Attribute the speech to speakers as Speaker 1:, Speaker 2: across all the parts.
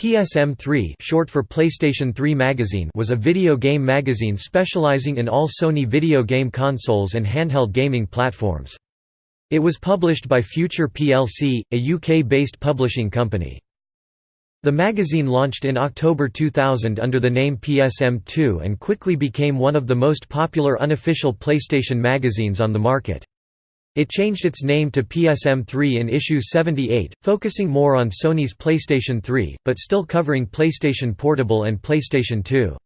Speaker 1: PSM3 short for PlayStation 3 magazine was a video game magazine specializing in all Sony video game consoles and handheld gaming platforms. It was published by Future plc, a UK-based publishing company. The magazine launched in October 2000 under the name PSM2 and quickly became one of the most popular unofficial PlayStation magazines on the market. It changed its name to PSM3 in issue 78, focusing more on Sony's PlayStation 3, but still covering PlayStation Portable and PlayStation 2.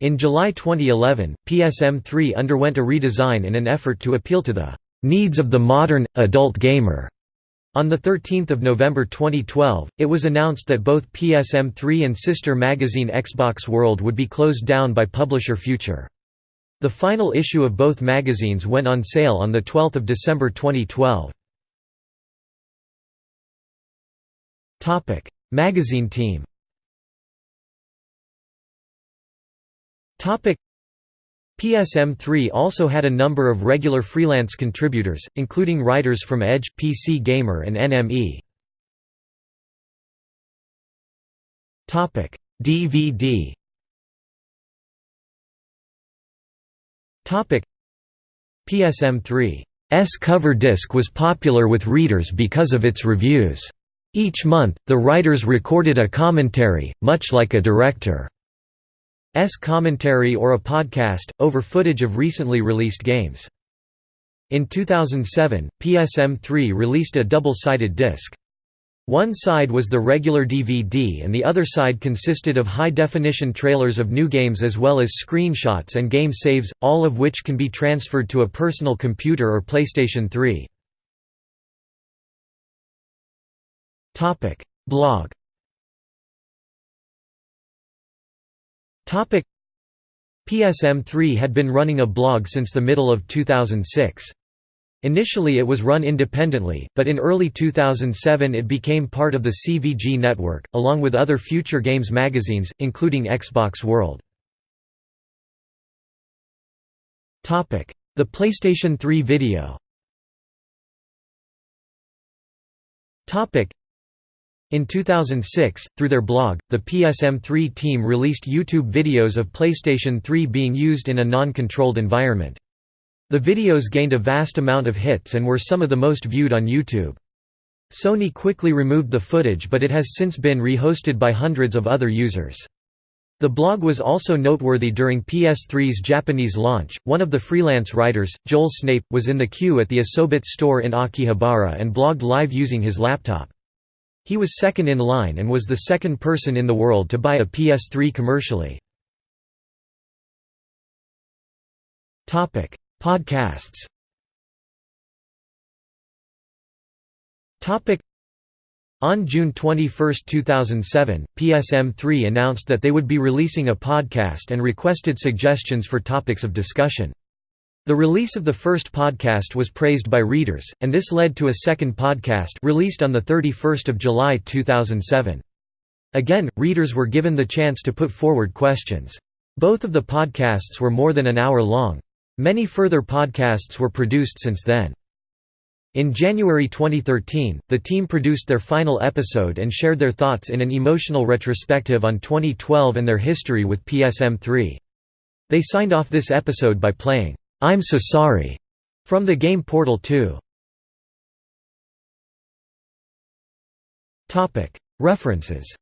Speaker 1: In July 2011, PSM3 underwent a redesign in an effort to appeal to the needs of the modern, adult gamer. On 13 November 2012, it was announced that both PSM3 and sister magazine Xbox World would be closed down by publisher Future. The final issue of both magazines went on sale on 12 December 2012. Magazine team. PSM3 also had a number of regular freelance contributors, including writers from Edge, PC Gamer and NME. DVD PSM3's cover disc was popular with readers because of its reviews. Each month, the writers recorded a commentary, much like a director's commentary or a podcast, over footage of recently released games. In 2007, PSM3 released a double-sided disc. One side was the regular DVD and the other side consisted of high-definition trailers of new games as well as screenshots and game saves, all of which can be transferred to a personal computer or PlayStation 3. Blog PSM3 had been running a blog since the middle of 2006. Initially it was run independently, but in early 2007 it became part of the CVG network, along with other future games magazines, including Xbox World. The PlayStation 3 video in 2006, through their blog, the PSM3 team released YouTube videos of PlayStation 3 being used in a non-controlled environment. The videos gained a vast amount of hits and were some of the most viewed on YouTube. Sony quickly removed the footage but it has since been rehosted by hundreds of other users. The blog was also noteworthy during PS3's Japanese launch. One of the freelance writers, Joel Snape, was in the queue at the Asobit store in Akihabara and blogged live using his laptop. He was second in line and was the second person in the world to buy a PS3 commercially. Podcasts on June 21, 2007, PSM3 announced that they would be releasing a podcast and requested suggestions for topics of discussion. The release of the first podcast was praised by readers, and this led to a second podcast released on 31 July 2007. Again, readers were given the chance to put forward questions. Both of the podcasts were more than an hour long. Many further podcasts were produced since then. In January 2013, the team produced their final episode and shared their thoughts in an emotional retrospective on 2012 and their history with PSM3. They signed off this episode by playing, "'I'm So Sorry' from the game Portal 2. References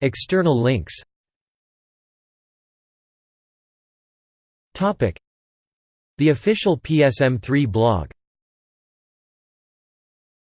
Speaker 1: External links. The official PSM3 blog